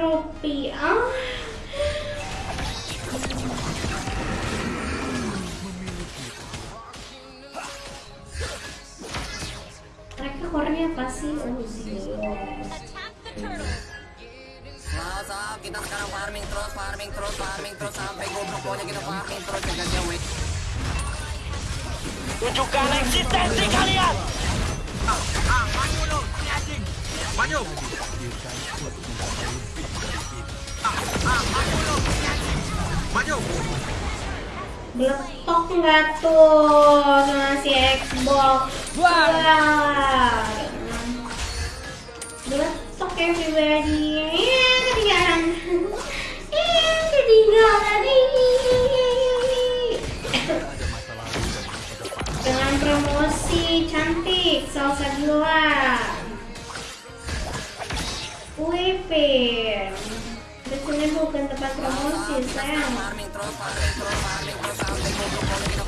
rupiah mereka core apa sih? Oh, Masa kita sekarang farming terus, farming terus, farming terus sampai goblok pokoknya kita farming terus ya wait. Tunjukkan eksistensi kalian. Ah, ah, anjing. Maju. Ah, ah, maju anjing. Maju. Meletok nggak tuh sama si Xbox? Wah. Meletok everybody. Ya, ketinggalan. Eh, ketinggalan. Dengan promosi cantik salsa gila.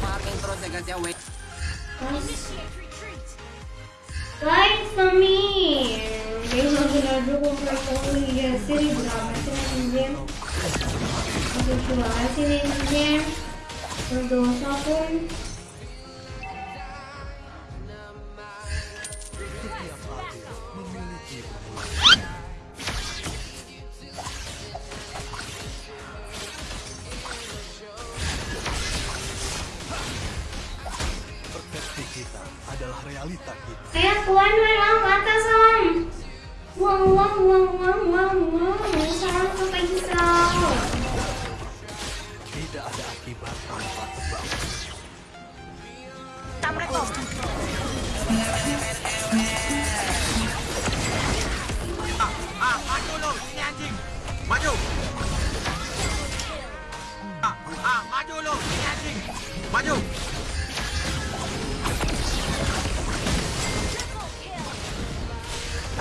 Farming terus ya guys ya wait. Like for me. Dia lagi nadu kompresi ya sih berapa sih netizen? Aku coba sih netizen. Berdosa pun. Adalah realita kita. Kayak tuan malam atas om. Wow wow wow wow wow wow. Salam sampai.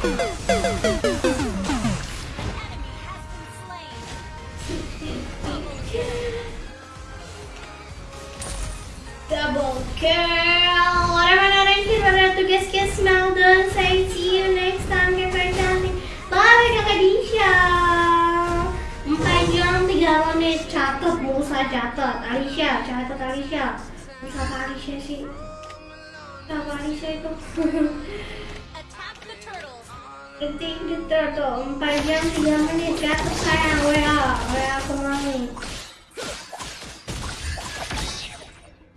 Double kill. Orang-orang yang pada tugas kes Melden. Saya see you next time. Kakak cantik. Bye kakak Disha. Empat jam tiga menit. Catat, Musa catat. Alicia, catat Alicia. Siapa Alicia sih? Siapa Alicia itu? Detik the turtle. Empat jam tiga menit. Catat sayang. WA, WA ke mana?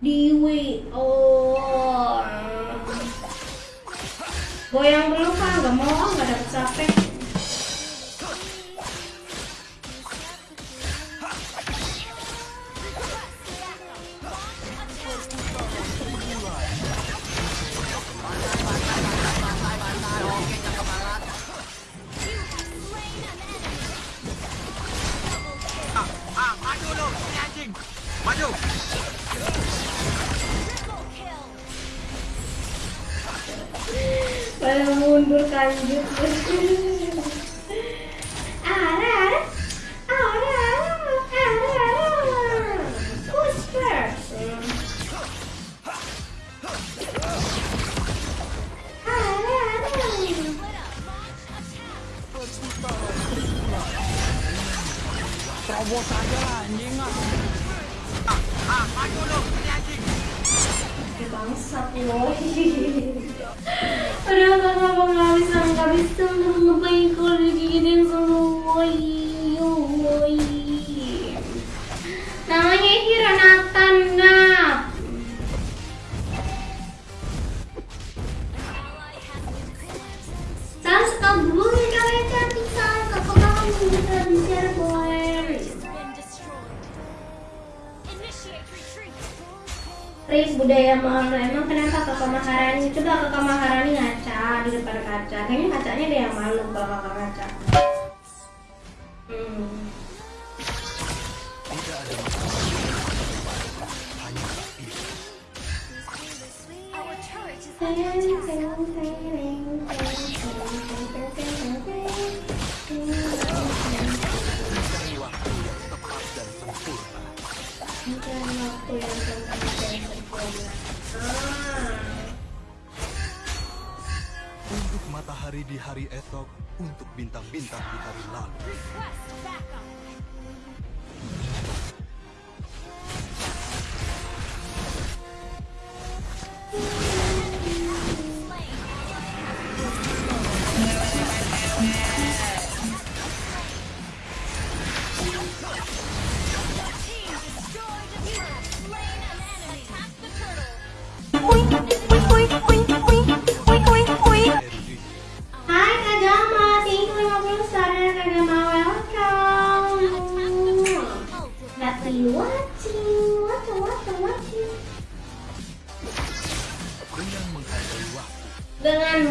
Dewi oh goyang dulu kan nggak mau nggak dapet capek terobos aja anjing ah. Ah, ah, maju lu, ini anjing. Bangsat Padahal kakak nggak bisa nggak bisa untuk ngebaik kalau woi woi namanya Hira budaya emang kenapa kakak Maharani? Coba kakak Maharani ngaca di depan kaca. Kayaknya kacanya ada yang malu kalau kakak ngaca. Hmm. Hari esok, untuk bintang-bintang di hari lalu.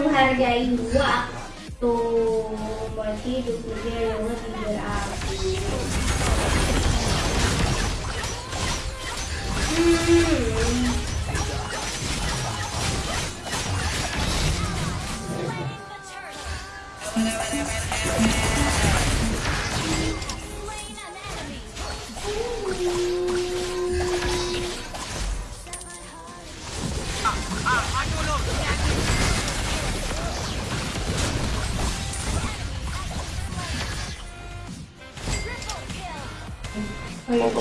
menghargai gua tuh berarti hidupnya yang lebih berarti hmm Thank.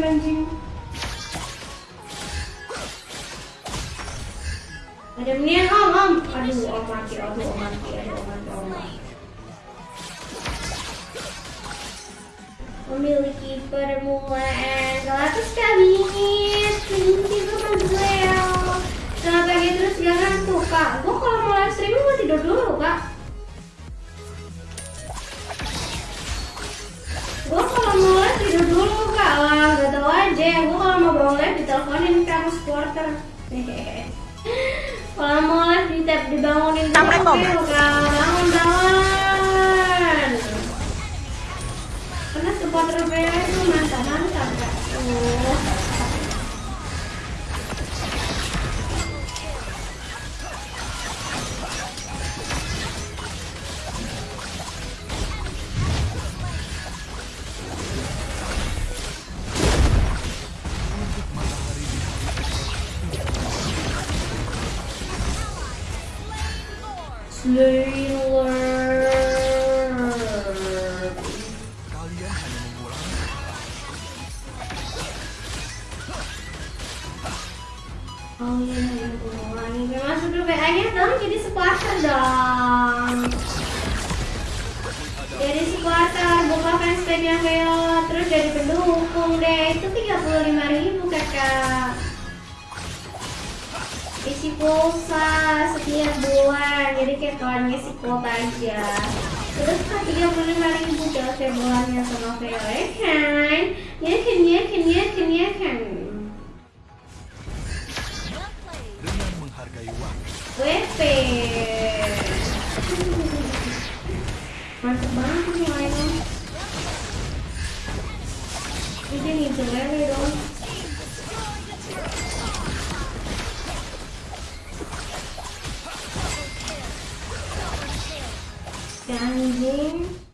anjing. Ada om om. Aduh om mati, om mati, om mati, om mati. Memiliki permulaan sama duel Kenapa gitu terus gak ngantuk kak? Gue kalau mau live streaming mau tidur dulu deh gue kalau mau bawa live diteleponin aku supporter. Kalau mau live di tap dibangunin sampai kok bangun bangun. Karena supporter bayar itu mantap mantap kak. Tuh terus jadi pendukung deh. Itu 35 ribu kakak. Isi pulsa setiap bulan, jadi kayak kalian ngisi kuota aja. Terus kan 35 ribu dalam setiap bulannya sama ya kan? Ya kan, ya kan, ya kan, ya kan. Dengan menghargai waktu. WP Mantep banget nih lainnya Ini nih dong anjing